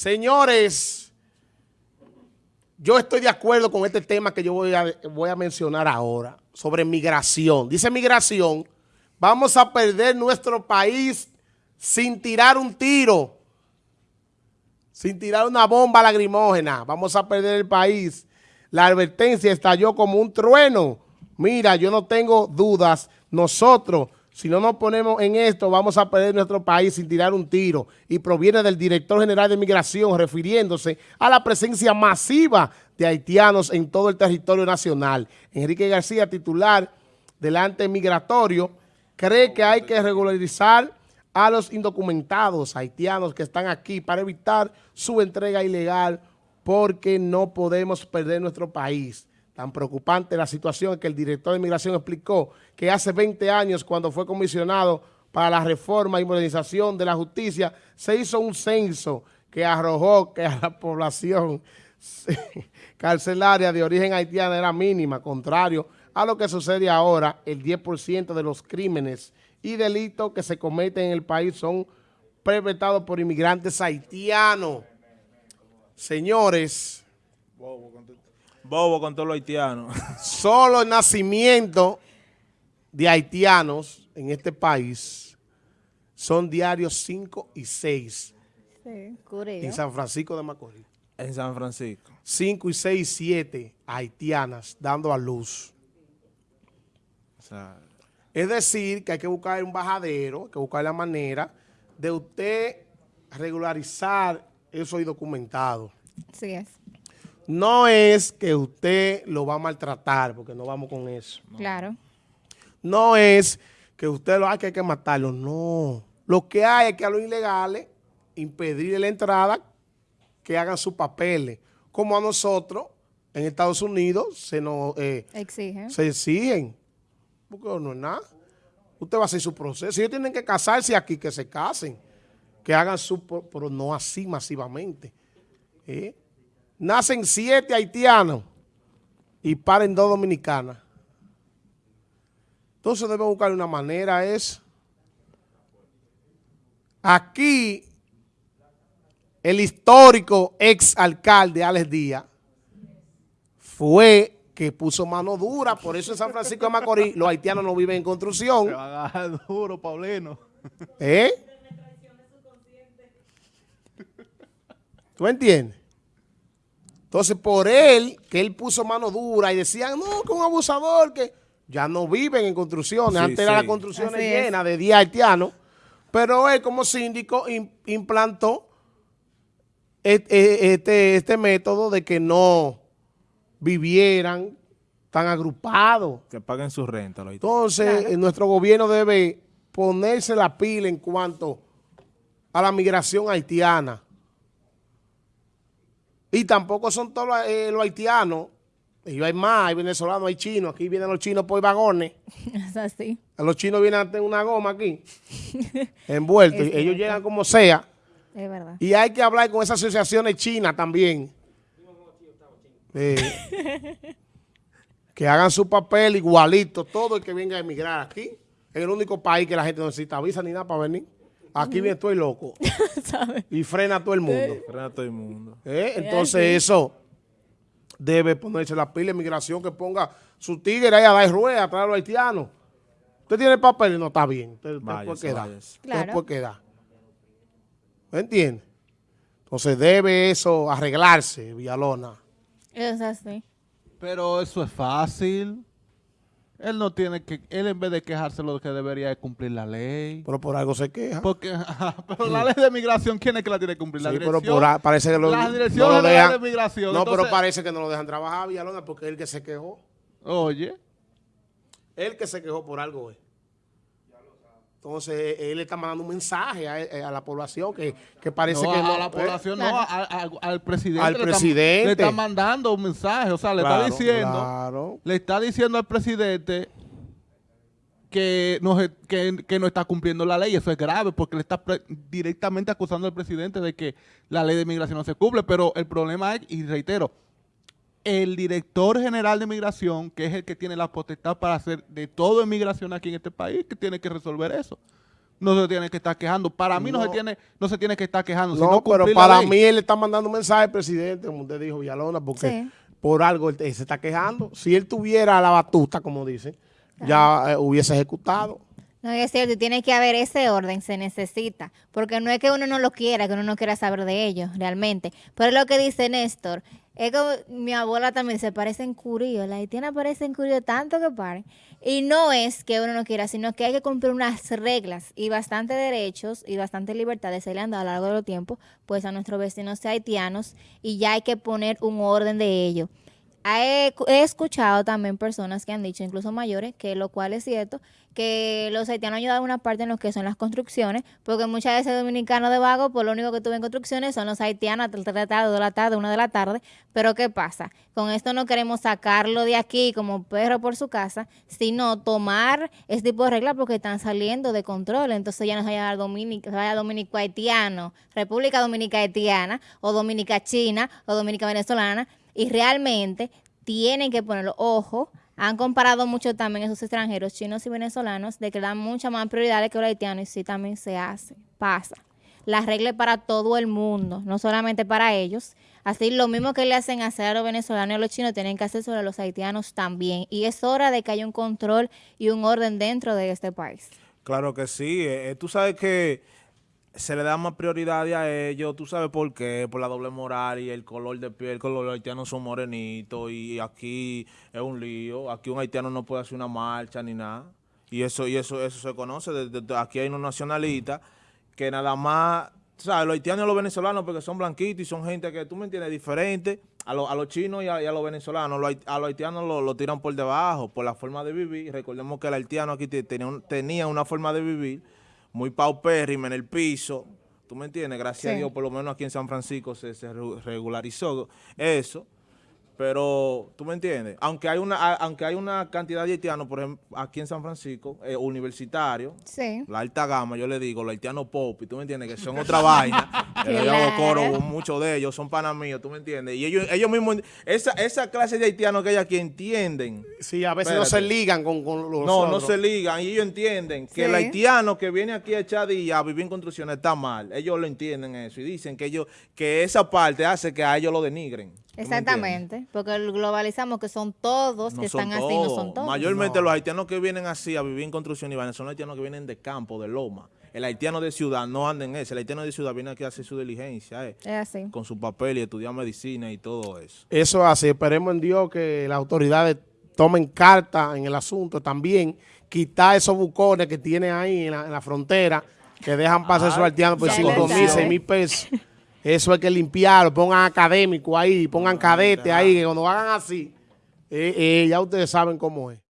Señores, yo estoy de acuerdo con este tema que yo voy a, voy a mencionar ahora, sobre migración. Dice migración, vamos a perder nuestro país sin tirar un tiro, sin tirar una bomba lagrimógena. Vamos a perder el país. La advertencia estalló como un trueno. Mira, yo no tengo dudas. Nosotros si no nos ponemos en esto, vamos a perder nuestro país sin tirar un tiro. Y proviene del director general de Migración, refiriéndose a la presencia masiva de haitianos en todo el territorio nacional. Enrique García, titular del ante migratorio, cree que hay que regularizar a los indocumentados haitianos que están aquí para evitar su entrega ilegal porque no podemos perder nuestro país. Tan preocupante la situación que el director de Migración explicó que hace 20 años cuando fue comisionado para la reforma y modernización de la justicia, se hizo un censo que arrojó que a la población carcelaria de origen haitiana era mínima, contrario a lo que sucede ahora, el 10% de los crímenes y delitos que se cometen en el país son perpetrados por inmigrantes haitianos. Señores, Bobo con todos los haitianos. Solo el nacimiento de haitianos en este país son diarios 5 y 6. Sí, En San Francisco de Macorís. En San Francisco. 5 y 6 y 7 haitianas dando a luz. es decir, que hay que buscar un bajadero, hay que buscar la manera de usted regularizar eso y documentado. Sí es no es que usted lo va a maltratar, porque no vamos con eso. Claro. No es que usted lo hay que, hay que matarlo, no. Lo que hay es que a los ilegales impedirle la entrada, que hagan sus papeles. Como a nosotros, en Estados Unidos, se nos... Eh, exigen. Se exigen. Porque no es nada. Usted va a hacer su proceso. Si ellos tienen que casarse aquí, que se casen. Que hagan su... Pero no así masivamente. ¿Eh? Nacen siete haitianos y paren dos dominicanas. Entonces debe buscar una manera, es... Aquí, el histórico ex alcalde Alex Díaz fue que puso mano dura, por eso en San Francisco de Macorís los haitianos no viven en construcción. Se va a dar duro, Paulino. ¿Eh? ¿Tú entiendes? Entonces, por él, que él puso mano dura y decían, no, que un abusador, que ya no viven en construcciones. Antes era la construcción llena de 10 haitianos. Pero él, como síndico, implantó e, este, este, método de que no vivieran tan agrupados. Que paguen su renta. Entonces, nuestro gobierno debe ponerse la pila en cuanto a la migración haitiana. Y tampoco son todos eh, los haitianos. Ellos hay más, hay venezolanos, hay chinos. Aquí vienen los chinos por vagones. Es así. Los chinos vienen a tener una goma aquí, envueltos. Ellos llegan como sea. Es verdad. Y hay que hablar con esas asociaciones chinas también. que hagan su papel igualito, todo el que venga a emigrar aquí. Es el único país que la gente no necesita visa ni nada para venir. Aquí bien estoy loco. y frena a todo el mundo. Frena a todo el mundo. ¿Eh? Entonces eso debe ponerse la pila de migración que ponga su tigre ahí a dar rueda atrás de los haitianos. Usted tiene papel y no está bien. Usted, puede quedar. Usted puede quedar. ¿Me entiende? Entonces debe eso arreglarse, Villalona. Es así. Pero eso es fácil. Él no tiene que, él en vez de quejarse lo que debería es cumplir la ley. Pero por algo se queja. Porque, pero la ley de migración, ¿quién es que la tiene que cumplir? La sí, pero por, parece que lo, la dirección no de migración. No, pero parece que no lo dejan trabajar, Villalona, porque él que se quejó. Oye. Él que se quejó por algo es. Entonces, él está mandando un mensaje a, eh, la población que, parece que no. a la ¿eh? población no, al presidente. Al presidente. Le está, mandando un mensaje, o sea, le está diciendo, le está diciendo al presidente que no, que, no está cumpliendo la ley. Eso es grave porque le está directamente acusando al presidente de que la ley de migración no se cumple. Pero el problema es, y reitero, el director general de migración, que es el que tiene la potestad para hacer de todo en migración aquí en este país, que tiene que resolver eso. no se tiene que estar quejando. Para mí no, se tiene no se tiene que estar quejando. No, pero para mí él le está mandando un mensaje al presidente, como usted dijo, Villalona, porque por algo él, se está quejando. Si él tuviera la batuta, como dicen, ya eh, hubiese ejecutado. No, es cierto, tiene que haber ese orden, se necesita, porque no es que uno no lo quiera, que uno no quiera saber de ellos, realmente. Pero es lo que dice Néstor, es como mi abuela también se parece en curio, la haitiana parece en curio tanto que paren. Y no es que uno no quiera, sino que hay que cumplir unas reglas y bastante derechos y bastante libertades se le han dado a lo largo de los tiempos, pues a nuestros vecinos haitianos, y ya hay que poner un orden de ello. He, escuchado también personas que han dicho, incluso mayores, que lo cual es cierto, que los haitianos ayudan una parte en lo que son las construcciones, porque muchas veces dominicanos de vago, por lo único que tuve en construcciones son los haitianos hasta 3 de la tarde, 2 de la tarde, 1 de la tarde. Pero ¿qué pasa? Con esto no queremos sacarlo de aquí como perro por su casa, sino tomar este tipo de reglas porque están saliendo de control. Entonces ya no se vaya Dominica, vaya Dominico haitiano, República Dominica haitiana, o Dominica China, o Dominica venezolana, y realmente tienen que ponerlo, ojo, han comparado mucho también esos extranjeros, chinos y venezolanos, de que dan muchas más prioridades que los haitianos y sí también se hace, pasa. La regla para todo el mundo, no solamente para ellos. Así lo mismo que le hacen hacer a los venezolanos y a los chinos, tienen que hacer sobre los haitianos también. Y es hora de que haya un control y un orden dentro de este país. Claro que sí. Eh, eh, tú sabes que se le da más prioridad a ellos, tú sabes por qué, por la doble moral y el color de piel, que los haitianos son morenitos y aquí es un lío, aquí un haitiano no puede hacer una marcha ni nada, y eso y eso eso se conoce, desde, aquí hay unos nacionalistas que nada más, sabes, los haitianos y los venezolanos porque son blanquitos y son gente que, tú me entiendes, diferente a, a los chinos y a, los venezolanos, a los haitianos lo, tiran por debajo, por la forma de vivir, recordemos que el haitiano aquí tenía, tenía una forma de vivir, muy paupérrima en el piso, ¿tú me entiendes? Gracias a Dios, por lo menos aquí en San Francisco se, se regularizó eso. Pero, ¿tú me entiendes? Aunque hay una aunque hay una cantidad de haitianos, por ejemplo, aquí en San Francisco, eh, universitarios, la alta gama, yo le digo, los haitianos pop, ¿tú me entiendes? Que son otra vaina. yo hago coro, muchos de ellos son panas míos, ¿tú me entiendes? Y ellos, ellos mismos, esa, esa clase de haitianos que hay aquí entienden. Sí, a veces no se ligan con, los No, no se ligan. Y ellos entienden que el haitiano que viene aquí a echar día a vivir en construcciones está mal. Ellos lo entienden eso y dicen que ellos que esa parte hace que a ellos lo denigren. Exactamente, porque globalizamos que son todos que están así, no son todos. Mayormente los haitianos que vienen así a vivir en construcción y son los haitianos que vienen de campo, de loma. El haitiano de ciudad no anda en eso, el haitiano de ciudad viene aquí a hacer su diligencia, eh, es así. con su papel y estudiar medicina y todo eso. Eso es así, esperemos en Dios que las autoridades tomen carta en el asunto también, quitar esos bucones que tienen ahí en la, frontera, que dejan pasar esos haitianos por 5 mil, 6 mil pesos. Eso hay que limpiarlo, pongan académico ahí, pongan cadete ahí, que cuando hagan así, eh, eh, ya ustedes saben cómo es.